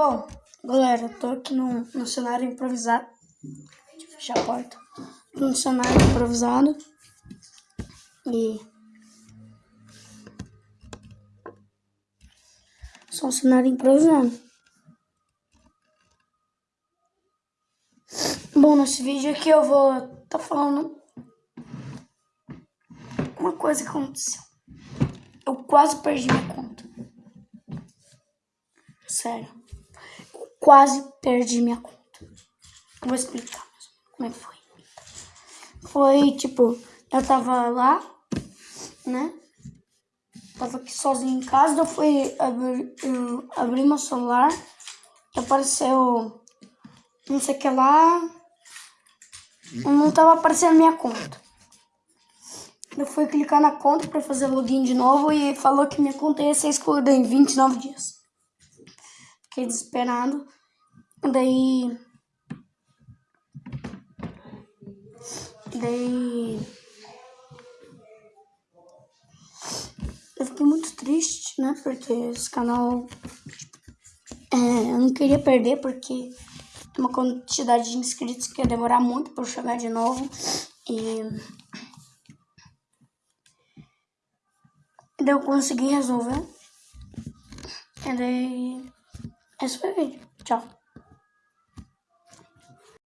Bom, galera, eu tô aqui no, no cenário improvisado. Deixa eu fechar a porta. No cenário improvisado. E. Só um cenário improvisado. Bom, nesse vídeo aqui eu vou tá falando uma coisa que aconteceu. Eu quase perdi minha conta. Sério quase perdi minha conta. Vou explicar como é que foi. Foi tipo, eu tava lá, né? Tava aqui sozinho em casa, eu fui abrir, abri meu celular apareceu não sei o que lá. Não tava aparecendo minha conta. Eu fui clicar na conta para fazer login de novo e falou que minha conta ia ser excluída em 29 dias. Fiquei desesperado. Daí. Daí. Eu fiquei muito triste, né? Porque esse canal. É, eu não queria perder, porque tem uma quantidade de inscritos que ia demorar muito para chegar de novo. E. Daí eu consegui resolver. E daí. Esse foi o vídeo. Tchau.